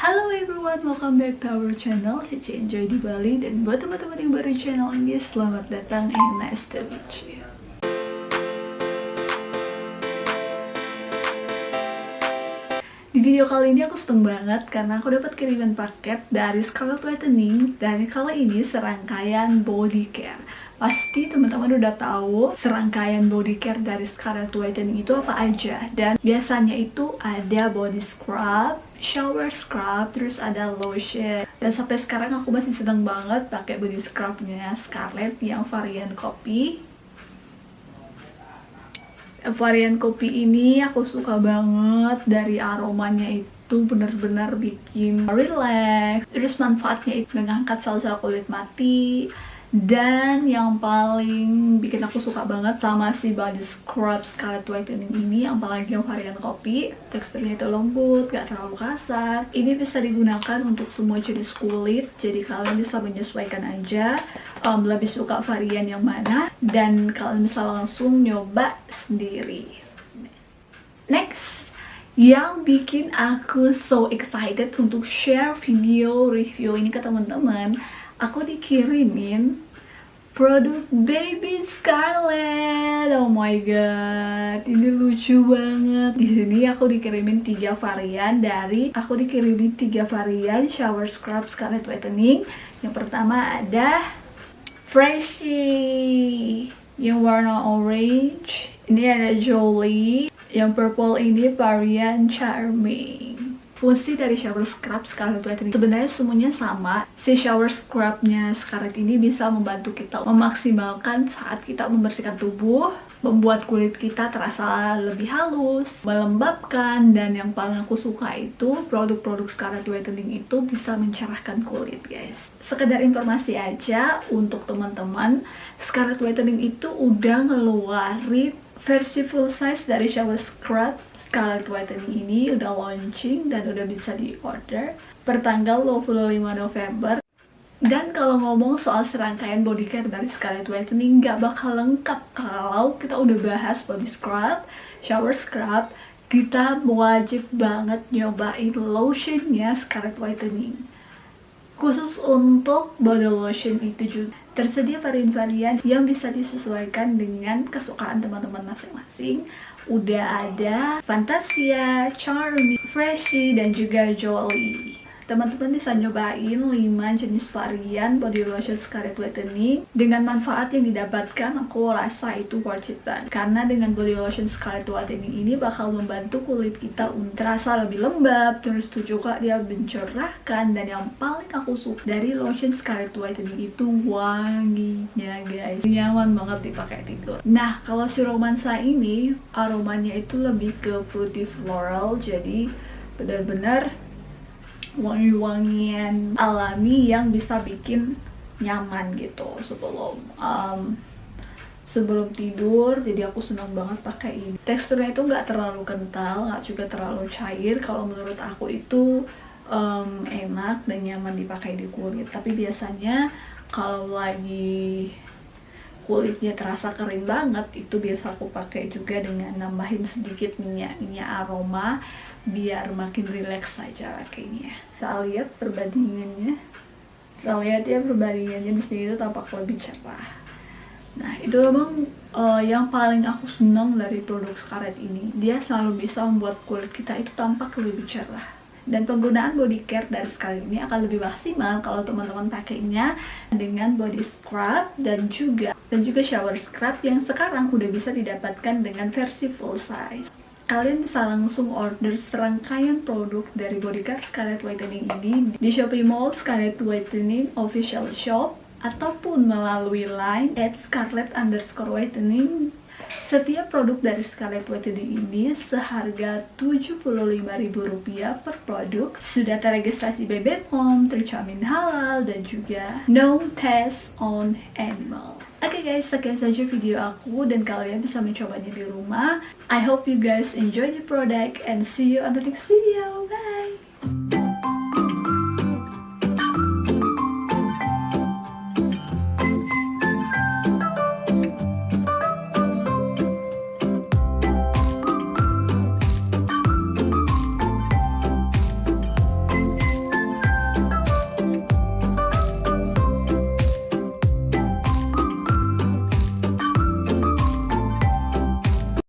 Halo everyone, welcome back to our channel Cici Enjoy di Bali. Dan buat teman-teman yang baru di channel ini Selamat datang and nice to meet you. Di video kali ini aku seneng banget karena aku dapat kiriman paket dari Scarlett Whitening dan kali ini serangkaian body care Pasti teman-teman udah tahu serangkaian body care dari Scarlett Whitening itu apa aja. Dan biasanya itu ada body scrub, shower scrub, terus ada lotion. Dan sampai sekarang aku masih seneng banget pakai body scrubnya Scarlett yang varian kopi. Varian kopi ini aku suka banget dari aromanya itu bener-bener bikin relax terus manfaatnya itu mengangkat sel-sel kulit mati dan yang paling bikin aku suka banget sama si body scrub Scarlett Whitening ini apalagi yang varian kopi teksturnya itu lembut, gak terlalu kasar. Ini bisa digunakan untuk semua jenis kulit jadi kalian bisa menyesuaikan aja um, lebih suka varian yang mana dan kalian bisa langsung nyoba sendiri. Next yang bikin aku so excited untuk share video review ini ke teman-teman aku dikirimin produk Baby Scarlett. Oh my god, ini lucu banget. Di sini aku dikirimin tiga varian dari aku dikirimin tiga varian shower scrub Scarlett Whitening. Yang pertama ada Freshy yang warna orange. Ini ada Jolie. Yang purple ini varian Charming fungsi dari shower scrub Scarlett Whitening sebenarnya semuanya sama. Si shower scrubnya Scarlett ini bisa membantu kita memaksimalkan saat kita membersihkan tubuh membuat kulit kita terasa lebih halus melembabkan dan yang paling aku suka itu produk-produk Scarlett Whitening itu bisa mencerahkan kulit guys. Sekedar informasi aja untuk teman-teman Scarlett Whitening itu udah ngeluarin versi full size dari shower scrub Scarlett Whitening ini udah launching dan udah bisa di order per tanggal 25 November. Dan kalau ngomong soal serangkaian body care dari Scarlett Whitening nggak bakal lengkap kalau kita udah bahas body scrub, shower scrub. Kita wajib banget nyobain lotionnya Scarlett Whitening khusus untuk body lotion itu juga Tersedia varian-varian yang bisa disesuaikan dengan kesukaan teman-teman masing-masing. Udah ada Fantasia, Charmy, Freshy, dan juga Jolly teman-teman bisa nyobain 5 jenis varian body lotion Scarlett Whitening dengan manfaat yang didapatkan aku rasa itu worth it banget karena dengan body lotion Scarlett Whitening ini bakal membantu kulit kita terasa lebih lembab terus juga dia mencerahkan. Dan yang paling aku suka dari lotion Scarlett Whitening itu wanginya guys. Nyaman banget dipakai tidur. Nah kalau si romansa ini aromanya itu lebih ke fruity floral. Jadi benar-benar wangi-wangian alami yang bisa bikin nyaman gitu sebelum um, sebelum tidur. Jadi aku senang banget pakai ini. Teksturnya itu nggak terlalu kental nggak juga terlalu cair. Kalau menurut aku itu um, enak dan nyaman dipakai di kulit. Tapi biasanya kalau lagi kulitnya terasa kering banget itu biasa aku pakai juga dengan nambahin sedikit minyak minyak aroma biar makin rileks saja pakainya kita lihat perbandingannya kita lihat ya perbandingannya di sini itu tampak lebih cerah. Nah itu memang uh, yang paling aku senang dari produk Scarlett ini. Dia selalu bisa membuat kulit kita itu tampak lebih cerah. Dan penggunaan body care dari Scarlett ini akan lebih maksimal kalau teman-teman pakainya dengan body scrub dan juga dan juga shower scrub yang sekarang udah bisa didapatkan dengan versi full size kalian bisa langsung order serangkaian produk dari Bodyguard Scarlett Whitening ini di Shopee Mall Scarlett Whitening Official Shop ataupun melalui line at scarlett underscore whitening. Setiap produk dari Scarlett Whitening ini seharga Rp75.000 per produk. Sudah teregistrasi BBPOM, terjamin halal dan juga no test on animal Oke okay guys, sekian saja video aku dan kalian bisa mencobanya di rumah. I hope you guys enjoy the product and see you on the next video. Bye!